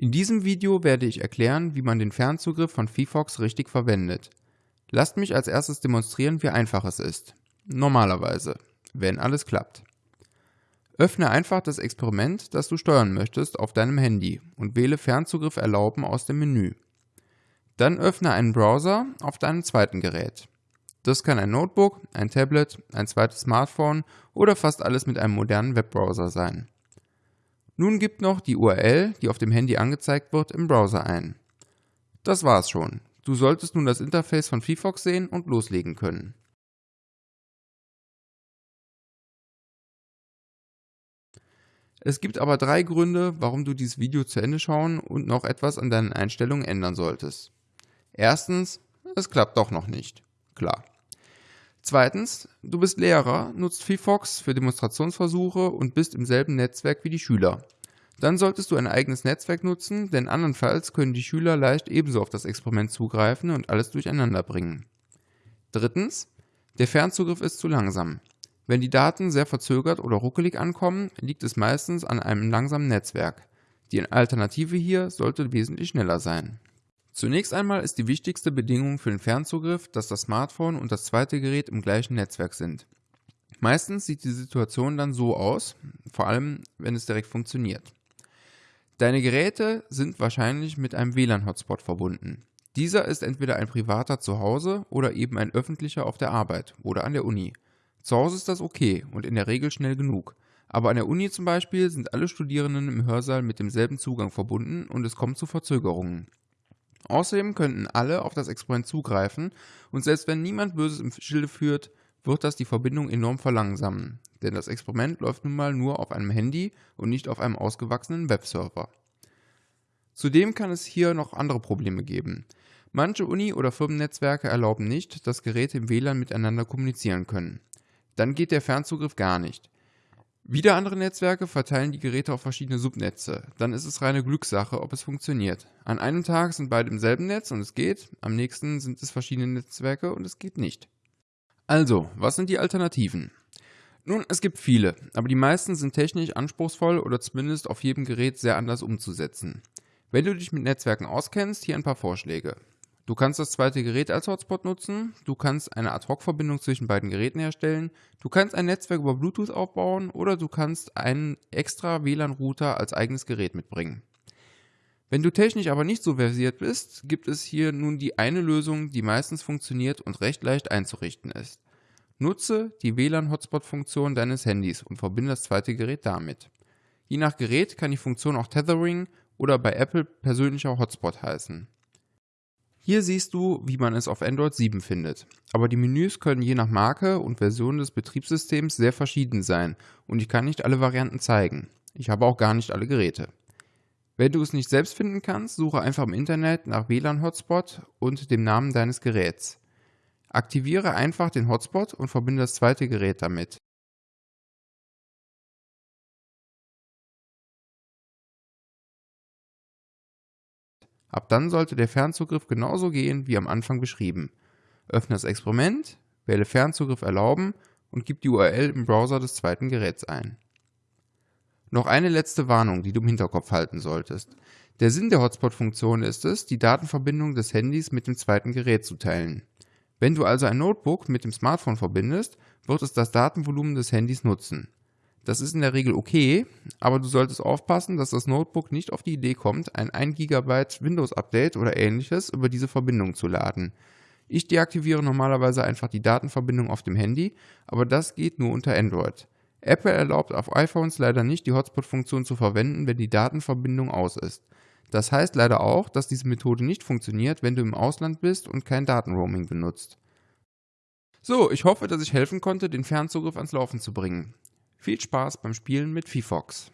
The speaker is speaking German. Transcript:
In diesem Video werde ich erklären, wie man den Fernzugriff von VFox richtig verwendet. Lasst mich als erstes demonstrieren, wie einfach es ist. Normalerweise, wenn alles klappt. Öffne einfach das Experiment, das du steuern möchtest, auf deinem Handy und wähle Fernzugriff erlauben aus dem Menü. Dann öffne einen Browser auf deinem zweiten Gerät. Das kann ein Notebook, ein Tablet, ein zweites Smartphone oder fast alles mit einem modernen Webbrowser sein. Nun gib noch die URL, die auf dem Handy angezeigt wird, im Browser ein. Das war's schon. Du solltest nun das Interface von VFox sehen und loslegen können. Es gibt aber drei Gründe, warum du dieses Video zu Ende schauen und noch etwas an deinen Einstellungen ändern solltest. Erstens, es klappt doch noch nicht. Klar. Zweitens, du bist Lehrer, nutzt VFox für Demonstrationsversuche und bist im selben Netzwerk wie die Schüler. Dann solltest du ein eigenes Netzwerk nutzen, denn andernfalls können die Schüler leicht ebenso auf das Experiment zugreifen und alles durcheinander bringen. Drittens, der Fernzugriff ist zu langsam. Wenn die Daten sehr verzögert oder ruckelig ankommen, liegt es meistens an einem langsamen Netzwerk. Die Alternative hier sollte wesentlich schneller sein. Zunächst einmal ist die wichtigste Bedingung für den Fernzugriff, dass das Smartphone und das zweite Gerät im gleichen Netzwerk sind. Meistens sieht die Situation dann so aus, vor allem wenn es direkt funktioniert. Deine Geräte sind wahrscheinlich mit einem WLAN-Hotspot verbunden. Dieser ist entweder ein privater zu Hause oder eben ein öffentlicher auf der Arbeit oder an der Uni. Zu Hause ist das okay und in der Regel schnell genug. Aber an der Uni zum Beispiel sind alle Studierenden im Hörsaal mit demselben Zugang verbunden und es kommt zu Verzögerungen. Außerdem könnten alle auf das Experiment zugreifen und selbst wenn niemand Böses im Schilde führt, wird das die Verbindung enorm verlangsamen, denn das Experiment läuft nun mal nur auf einem Handy und nicht auf einem ausgewachsenen Webserver. Zudem kann es hier noch andere Probleme geben. Manche Uni- oder Firmennetzwerke erlauben nicht, dass Geräte im WLAN miteinander kommunizieren können. Dann geht der Fernzugriff gar nicht. Wieder andere Netzwerke verteilen die Geräte auf verschiedene Subnetze. Dann ist es reine Glückssache, ob es funktioniert. An einem Tag sind beide im selben Netz und es geht, am nächsten sind es verschiedene Netzwerke und es geht nicht. Also, was sind die Alternativen? Nun, es gibt viele, aber die meisten sind technisch anspruchsvoll oder zumindest auf jedem Gerät sehr anders umzusetzen. Wenn du dich mit Netzwerken auskennst, hier ein paar Vorschläge. Du kannst das zweite Gerät als Hotspot nutzen, du kannst eine Ad-Hoc-Verbindung zwischen beiden Geräten herstellen, du kannst ein Netzwerk über Bluetooth aufbauen oder du kannst einen extra WLAN-Router als eigenes Gerät mitbringen. Wenn du technisch aber nicht so versiert bist, gibt es hier nun die eine Lösung, die meistens funktioniert und recht leicht einzurichten ist. Nutze die WLAN-Hotspot-Funktion deines Handys und verbinde das zweite Gerät damit. Je nach Gerät kann die Funktion auch Tethering oder bei Apple persönlicher Hotspot heißen. Hier siehst du, wie man es auf Android 7 findet. Aber die Menüs können je nach Marke und Version des Betriebssystems sehr verschieden sein und ich kann nicht alle Varianten zeigen. Ich habe auch gar nicht alle Geräte. Wenn du es nicht selbst finden kannst, suche einfach im Internet nach WLAN-Hotspot und dem Namen deines Geräts. Aktiviere einfach den Hotspot und verbinde das zweite Gerät damit. Ab dann sollte der Fernzugriff genauso gehen wie am Anfang beschrieben. Öffne das Experiment, wähle Fernzugriff erlauben und gib die URL im Browser des zweiten Geräts ein. Noch eine letzte Warnung, die du im Hinterkopf halten solltest. Der Sinn der Hotspot-Funktion ist es, die Datenverbindung des Handys mit dem zweiten Gerät zu teilen. Wenn du also ein Notebook mit dem Smartphone verbindest, wird es das Datenvolumen des Handys nutzen. Das ist in der Regel okay, aber du solltest aufpassen, dass das Notebook nicht auf die Idee kommt, ein 1 GB Windows Update oder ähnliches über diese Verbindung zu laden. Ich deaktiviere normalerweise einfach die Datenverbindung auf dem Handy, aber das geht nur unter Android. Apple erlaubt auf iPhones leider nicht, die Hotspot-Funktion zu verwenden, wenn die Datenverbindung aus ist. Das heißt leider auch, dass diese Methode nicht funktioniert, wenn du im Ausland bist und kein Datenroaming benutzt. So, ich hoffe, dass ich helfen konnte, den Fernzugriff ans Laufen zu bringen. Viel Spaß beim Spielen mit VFox.